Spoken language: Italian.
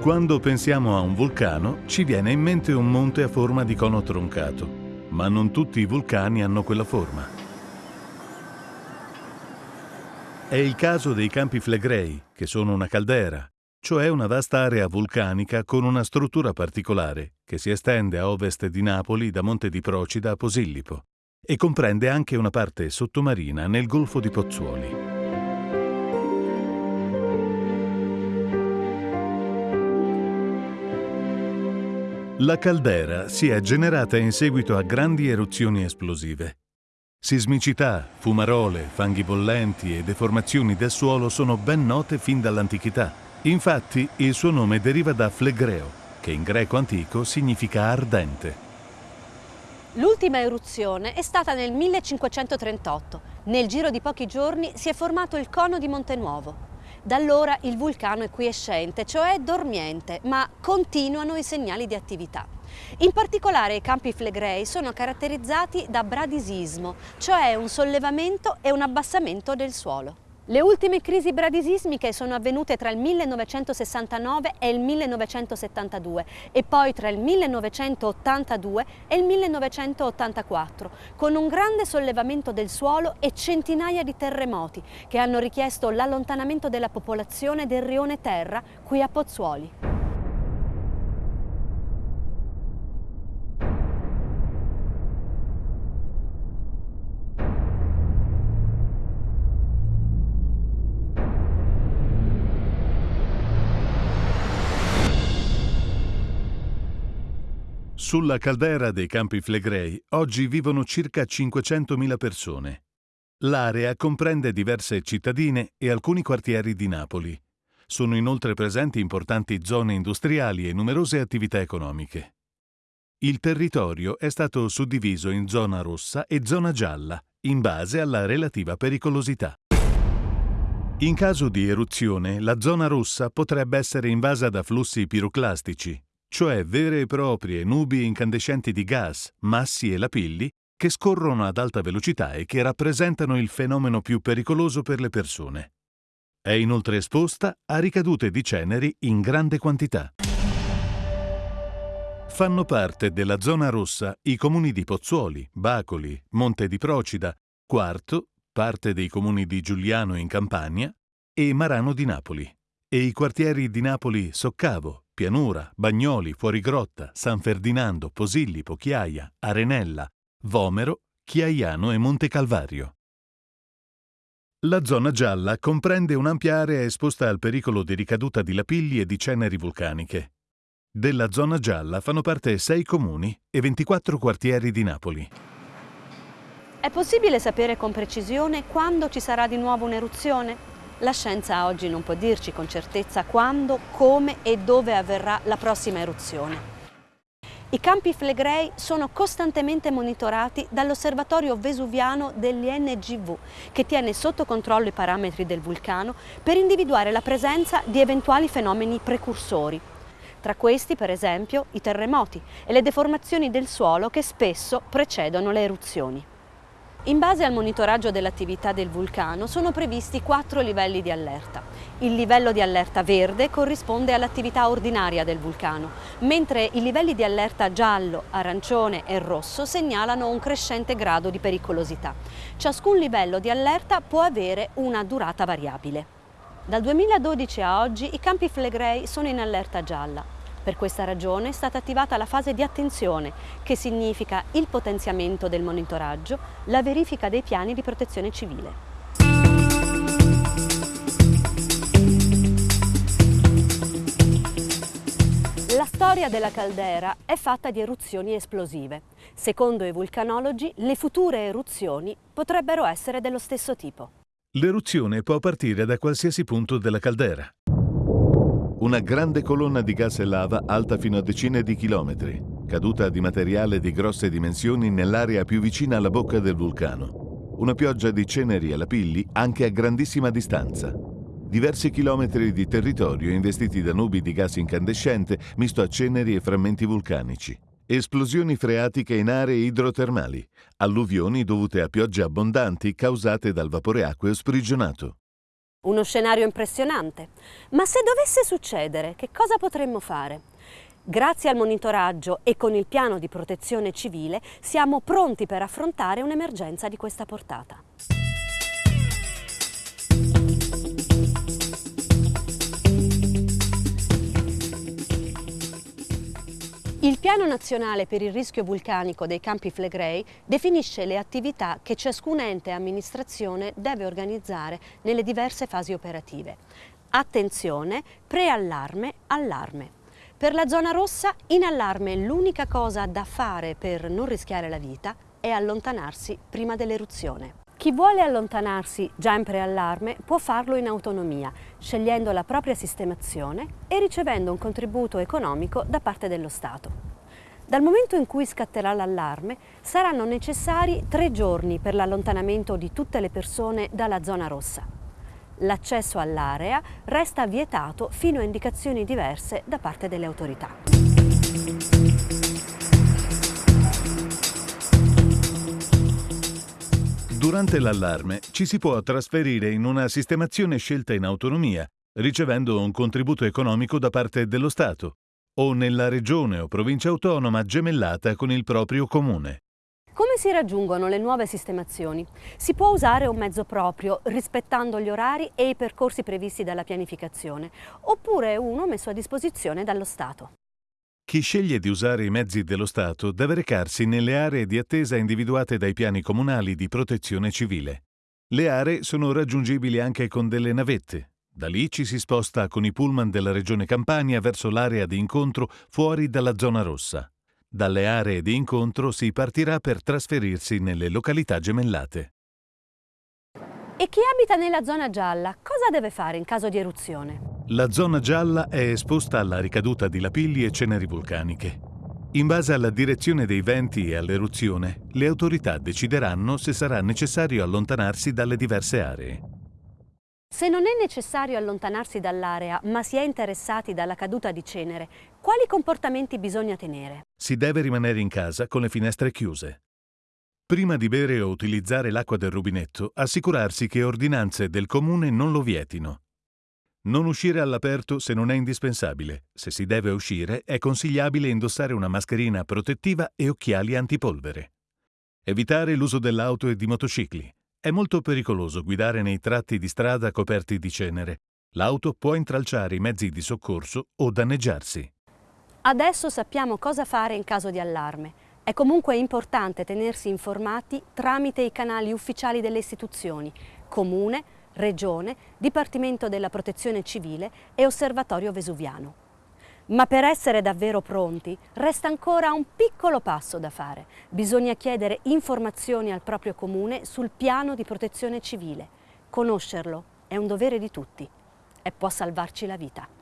Quando pensiamo a un vulcano, ci viene in mente un monte a forma di cono troncato, ma non tutti i vulcani hanno quella forma. È il caso dei Campi Flegrei, che sono una caldera, cioè una vasta area vulcanica con una struttura particolare che si estende a ovest di Napoli da Monte di Procida a Posillipo e comprende anche una parte sottomarina nel Golfo di Pozzuoli. La caldera si è generata in seguito a grandi eruzioni esplosive. Sismicità, fumarole, fanghi bollenti e deformazioni del suolo sono ben note fin dall'antichità. Infatti, il suo nome deriva da flegreo, che in greco antico significa ardente. L'ultima eruzione è stata nel 1538. Nel giro di pochi giorni si è formato il cono di Monte Nuovo. Da allora il vulcano è quiescente, cioè dormiente, ma continuano i segnali di attività. In particolare i campi flegrei sono caratterizzati da bradisismo, cioè un sollevamento e un abbassamento del suolo. Le ultime crisi bradisismiche sono avvenute tra il 1969 e il 1972 e poi tra il 1982 e il 1984, con un grande sollevamento del suolo e centinaia di terremoti che hanno richiesto l'allontanamento della popolazione del rione Terra qui a Pozzuoli. Sulla caldera dei Campi Flegrei oggi vivono circa 500.000 persone. L'area comprende diverse cittadine e alcuni quartieri di Napoli. Sono inoltre presenti importanti zone industriali e numerose attività economiche. Il territorio è stato suddiviso in zona rossa e zona gialla, in base alla relativa pericolosità. In caso di eruzione, la zona rossa potrebbe essere invasa da flussi piroclastici, cioè vere e proprie nubi incandescenti di gas, massi e lapilli che scorrono ad alta velocità e che rappresentano il fenomeno più pericoloso per le persone. È inoltre esposta a ricadute di ceneri in grande quantità. Fanno parte della zona rossa i comuni di Pozzuoli, Bacoli, Monte di Procida, Quarto, parte dei comuni di Giuliano in Campania e Marano di Napoli, e i quartieri di Napoli Soccavo, Pianura, Bagnoli, Fuorigrotta, San Ferdinando, Posillipo, Chiaia, Arenella, Vomero, Chiaiano e Monte Calvario. La zona gialla comprende un'ampia area esposta al pericolo di ricaduta di lapilli e di ceneri vulcaniche. Della zona gialla fanno parte sei comuni e 24 quartieri di Napoli. È possibile sapere con precisione quando ci sarà di nuovo un'eruzione? La scienza oggi non può dirci con certezza quando, come e dove avverrà la prossima eruzione. I campi flegrei sono costantemente monitorati dall'osservatorio vesuviano dell'INGV, che tiene sotto controllo i parametri del vulcano per individuare la presenza di eventuali fenomeni precursori. Tra questi, per esempio, i terremoti e le deformazioni del suolo che spesso precedono le eruzioni. In base al monitoraggio dell'attività del vulcano sono previsti quattro livelli di allerta. Il livello di allerta verde corrisponde all'attività ordinaria del vulcano, mentre i livelli di allerta giallo, arancione e rosso segnalano un crescente grado di pericolosità. Ciascun livello di allerta può avere una durata variabile. Dal 2012 a oggi i campi Flegrei sono in allerta gialla, per questa ragione è stata attivata la fase di attenzione, che significa il potenziamento del monitoraggio, la verifica dei piani di protezione civile. La storia della caldera è fatta di eruzioni esplosive. Secondo i vulcanologi, le future eruzioni potrebbero essere dello stesso tipo. L'eruzione può partire da qualsiasi punto della caldera. Una grande colonna di gas e lava alta fino a decine di chilometri, caduta di materiale di grosse dimensioni nell'area più vicina alla bocca del vulcano. Una pioggia di ceneri e lapilli anche a grandissima distanza. Diversi chilometri di territorio investiti da nubi di gas incandescente misto a ceneri e frammenti vulcanici. Esplosioni freatiche in aree idrotermali, alluvioni dovute a piogge abbondanti causate dal vapore acqueo sprigionato. Uno scenario impressionante. Ma se dovesse succedere, che cosa potremmo fare? Grazie al monitoraggio e con il piano di protezione civile siamo pronti per affrontare un'emergenza di questa portata. Il Piano Nazionale per il rischio vulcanico dei Campi Flegrei definisce le attività che ciascun ente e amministrazione deve organizzare nelle diverse fasi operative. Attenzione, preallarme, allarme. Per la zona rossa, in allarme l'unica cosa da fare per non rischiare la vita è allontanarsi prima dell'eruzione. Chi vuole allontanarsi già in preallarme può farlo in autonomia, scegliendo la propria sistemazione e ricevendo un contributo economico da parte dello Stato. Dal momento in cui scatterà l'allarme saranno necessari tre giorni per l'allontanamento di tutte le persone dalla zona rossa. L'accesso all'area resta vietato fino a indicazioni diverse da parte delle autorità. Durante l'allarme ci si può trasferire in una sistemazione scelta in autonomia, ricevendo un contributo economico da parte dello Stato, o nella regione o provincia autonoma gemellata con il proprio comune. Come si raggiungono le nuove sistemazioni? Si può usare un mezzo proprio, rispettando gli orari e i percorsi previsti dalla pianificazione, oppure uno messo a disposizione dallo Stato. Chi sceglie di usare i mezzi dello Stato deve recarsi nelle aree di attesa individuate dai piani comunali di protezione civile. Le aree sono raggiungibili anche con delle navette. Da lì ci si sposta con i pullman della Regione Campania verso l'area di incontro fuori dalla zona rossa. Dalle aree di incontro si partirà per trasferirsi nelle località gemellate. E chi abita nella zona gialla cosa deve fare in caso di eruzione? La zona gialla è esposta alla ricaduta di lapilli e ceneri vulcaniche. In base alla direzione dei venti e all'eruzione, le autorità decideranno se sarà necessario allontanarsi dalle diverse aree. Se non è necessario allontanarsi dall'area, ma si è interessati dalla caduta di cenere, quali comportamenti bisogna tenere? Si deve rimanere in casa con le finestre chiuse. Prima di bere o utilizzare l'acqua del rubinetto, assicurarsi che ordinanze del comune non lo vietino. Non uscire all'aperto se non è indispensabile. Se si deve uscire, è consigliabile indossare una mascherina protettiva e occhiali antipolvere. Evitare l'uso dell'auto e di motocicli. È molto pericoloso guidare nei tratti di strada coperti di cenere. L'auto può intralciare i mezzi di soccorso o danneggiarsi. Adesso sappiamo cosa fare in caso di allarme. È comunque importante tenersi informati tramite i canali ufficiali delle istituzioni, Comune, Regione, Dipartimento della Protezione Civile e Osservatorio Vesuviano. Ma per essere davvero pronti resta ancora un piccolo passo da fare. Bisogna chiedere informazioni al proprio comune sul piano di protezione civile. Conoscerlo è un dovere di tutti e può salvarci la vita.